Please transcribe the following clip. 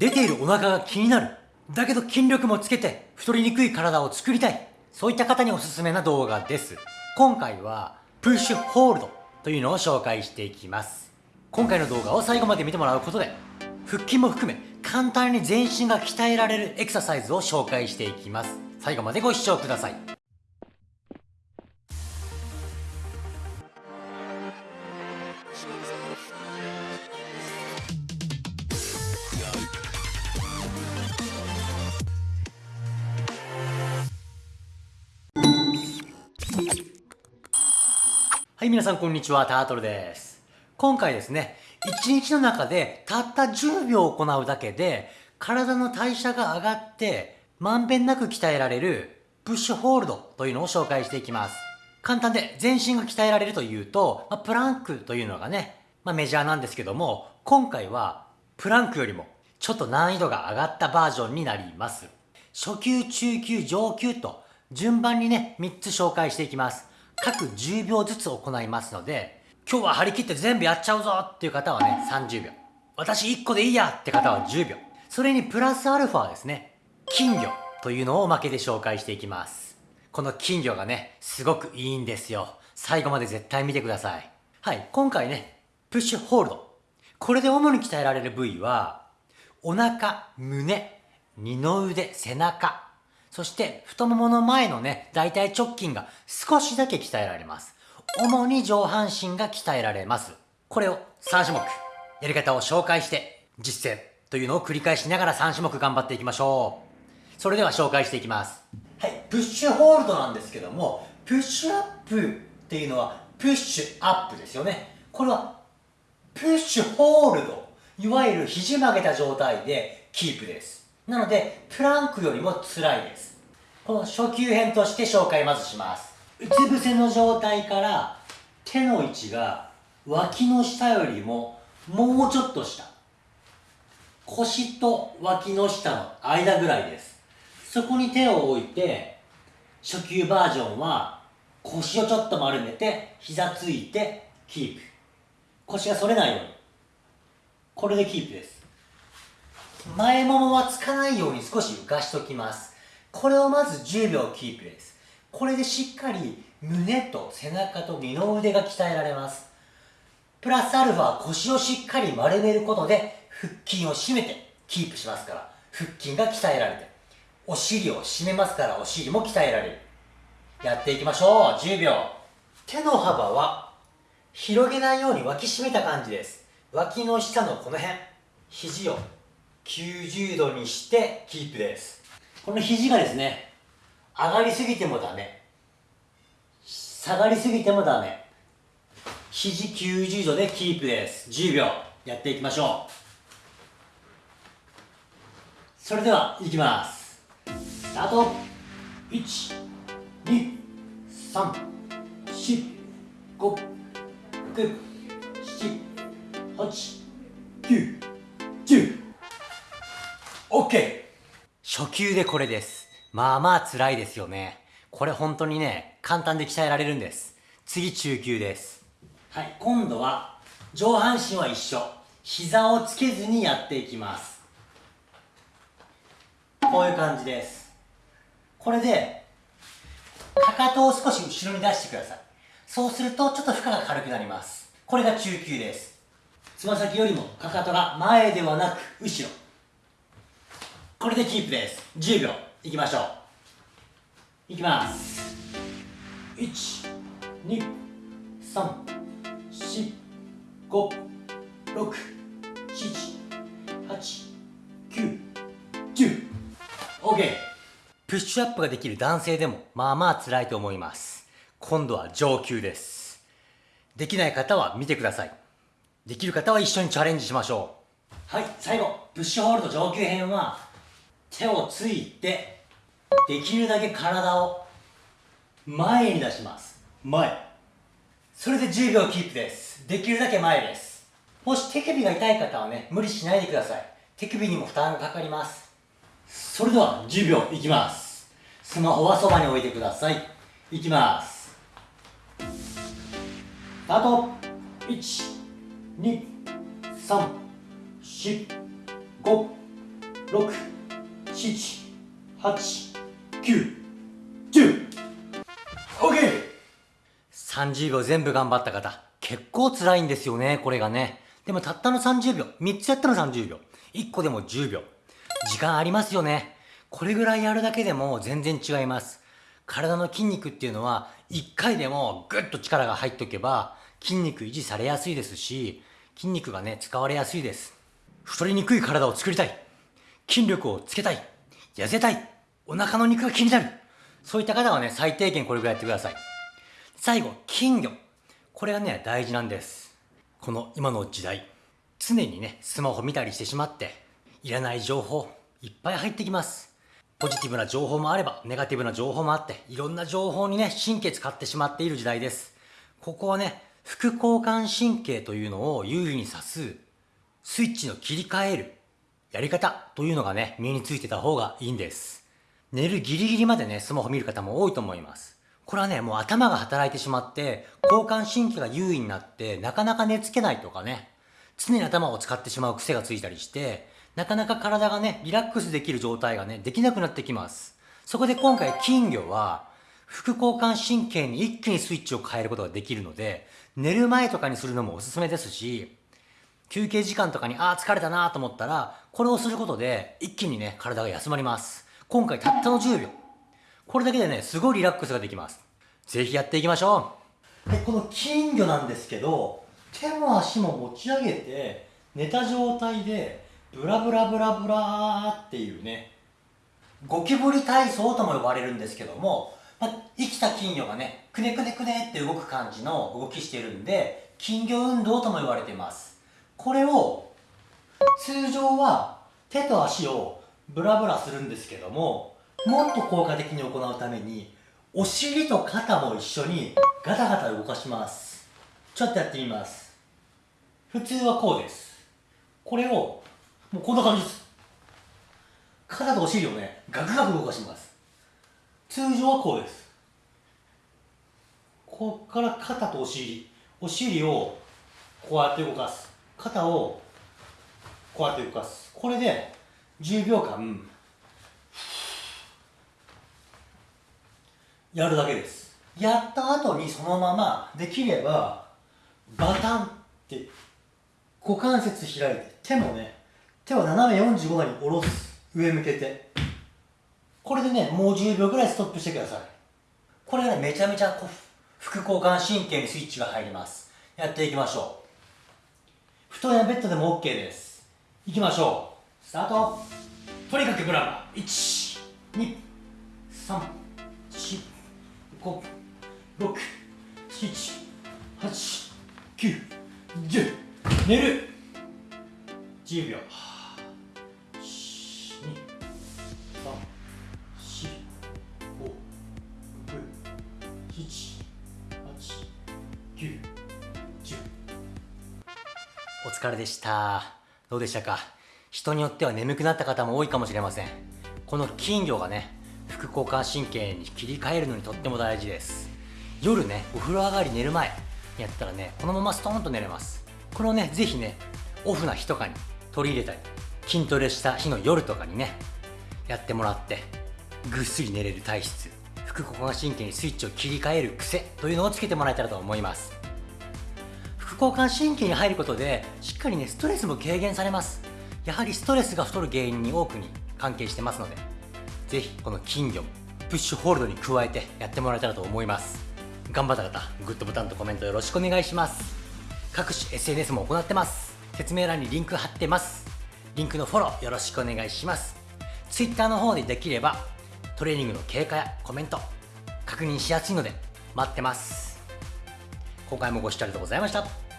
出ているお腹が気になる。だけど筋力もつけて太りにくい体を作りたい。そういった方におすすめな動画です。今回はプッシュホールドというのを紹介していきます。今回の動画を最後まで見てもらうことで腹筋も含め簡単に全身が鍛えられるエクササイズを紹介していきます。最後までご視聴ください。はい、皆さんこんにちは、タートルです。今回ですね、1日の中でたった10秒行うだけで、体の代謝が上がって、まんべんなく鍛えられる、プッシュホールドというのを紹介していきます。簡単で全身が鍛えられるというと、まあ、プランクというのがね、まあ、メジャーなんですけども、今回はプランクよりもちょっと難易度が上がったバージョンになります。初級、中級、上級と順番にね、3つ紹介していきます。各10秒ずつ行いますので、今日は張り切って全部やっちゃうぞっていう方はね、30秒。私1個でいいやって方は10秒。それにプラスアルファですね、金魚というのをおまけで紹介していきます。この金魚がね、すごくいいんですよ。最後まで絶対見てください。はい、今回ね、プッシュホールド。これで主に鍛えられる部位は、お腹、胸、二の腕、背中、そして太ももの前のね、大腿直筋が少しだけ鍛えられます。主に上半身が鍛えられます。これを3種目、やり方を紹介して実践というのを繰り返しながら3種目頑張っていきましょう。それでは紹介していきます。はい、プッシュホールドなんですけども、プッシュアップっていうのはプッシュアップですよね。これはプッシュホールド。いわゆる肘曲げた状態でキープです。なので、プランクよりも辛いです。この初級編として紹介まずします。うつ伏せの状態から手の位置が脇の下よりももうちょっと下。腰と脇の下の間ぐらいです。そこに手を置いて、初級バージョンは腰をちょっと丸めて膝ついてキープ。腰が反れないように。これでキープです。前ももはつかないように少し浮かしときます。これをまず10秒キープです。これでしっかり胸と背中と二の腕が鍛えられます。プラスアルファ腰をしっかり丸めることで腹筋を締めてキープしますから、腹筋が鍛えられて、お尻を締めますからお尻も鍛えられる。やっていきましょう。10秒。手の幅は広げないように脇締めた感じです。脇の下のこの辺、肘を90度にしてキープです。この肘がですね上がりすぎてもダメ。下がりすぎてもダメ。肘90度でキープです。10秒。やっていきましょう。それではいきます。スタート。123456789 OK! 初級でこれです。まあまあ辛いですよね。これ本当にね、簡単で鍛えられるんです。次中級です。はい、今度は上半身は一緒。膝をつけずにやっていきます。こういう感じです。これで、かかとを少し後ろに出してください。そうするとちょっと負荷が軽くなります。これが中級です。つま先よりもかかとが前ではなく後ろ。これでキープです。10秒。いきましょう。いきます。1 2 3 4 5 6 7 8 9 10 OK プッシュアップができる男性でもまあまあ辛いと思います。今度は上級です。できない方は見てください。できる方は一緒にチャレンジしましょう。はい最後プッシュホールド上級編は手をついてできるだけ体を前に出します。前。それで10秒キープです。できるだけ前です。もし手首が痛い方はね無理しないでください。手首にも負担がかかります。それでは10秒いきます。スマホはそばに置いてください。いきます。スタート。1 2 3 4 5 6 6 7 8 9 10 OK! 30秒全部頑張った方、結構辛いんですよね、これがね。でもたったの30秒、3つやったの30秒、1個でも10秒。時間ありますよね。これぐらいやるだけでも全然違います。体の筋肉っていうのは、1回でもぐっと力が入っておけば、筋肉維持されやすいですし、筋肉がね、使われやすいです。太りにくい体を作りたい。筋力をつけたい。痩せたい。お腹の肉が気になる。そういった方はね、最低限これぐらいやってください。最後、金魚。これがね、大事なんです。この今の時代、常にね、スマホ見たりしてしまって、いらない情報、いっぱい入ってきます。ポジティブな情報もあれば、ネガティブな情報もあって、いろんな情報にね、神経使ってしまっている時代です。ここはね、副交感神経というのを有利に指す、スイッチの切り替える、やり方というのがね、身についてた方がいいんです。寝るギリギリまでね、スマホ見る方も多いと思います。これはね、もう頭が働いてしまって、交感神経が優位になって、なかなか寝つけないとかね、常に頭を使ってしまう癖がついたりして、なかなか体がね、リラックスできる状態がね、できなくなってきます。そこで今回金魚は、副交感神経に一気にスイッチを変えることができるので、寝る前とかにするのもおすすめですし、休憩時間とかに、ああ、疲れたなと思ったら、これをすることで、一気にね、体が休まります。今回たったの10秒。これだけでね、すごいリラックスができます。ぜひやっていきましょう。で、この金魚なんですけど、手も足も持ち上げて、寝た状態で、ブラブラブラブラーっていうね、ゴキブリ体操とも呼ばれるんですけども、ま、生きた金魚がね、くねくねくねって動く感じの動きしてるんで、金魚運動とも言われています。これを、通常は手と足をブラブラするんですけどももっと効果的に行うためにお尻と肩も一緒にガタガタ動かします。ちょっとやってみます。普通はこうです。これをもうこんな感じです。肩とお尻をねガクガク動かします。通常はこうです。こっから肩とお尻お尻をこうやって動かす。肩をこうやって動かす。これで10秒間やるだけです。やった後にそのままできればバタンって股関節開いて手もね手を斜め45度に下ろす。上向けて。これでねもう10秒ぐらいストップしてください。これがねめちゃめちゃ副交感神経にスイッチが入ります。やっていきましょう。布団やベッドでも OK です。いきましょう。スタート。とにかくブラバー。1 2 3 4 5 6 7 8 9 10寝る。10秒。1234567891お疲れでした。どうでしたか？人によっては眠くなった方も多いかもしれません。この金魚がね副交感神経に切り替えるのにとっても大事です。夜ねお風呂上がり寝る前やったらねこのままストーンと寝れます。これをねぜひねオフな日とかに取り入れたり筋トレした日の夜とかにねやってもらってぐっすり寝れる体質副交感神経にスイッチを切り替える癖というのをつけてもらえたらと思います。交感神経に入ることでしっかりねストレスも軽減されます。やはりストレスが太る原因に多くに関係してますのでぜひこの金魚もプッシュホールドに加えてやってもらえたらと思います。頑張った方グッドボタンとコメントよろしくお願いします。各種 SNS も行ってます。説明欄にリンク貼ってます。リンクのフォローよろしくお願いします。Twitter の方でできればトレーニングの経過やコメント確認しやすいので待ってます。今回もご視聴ありがとうございました。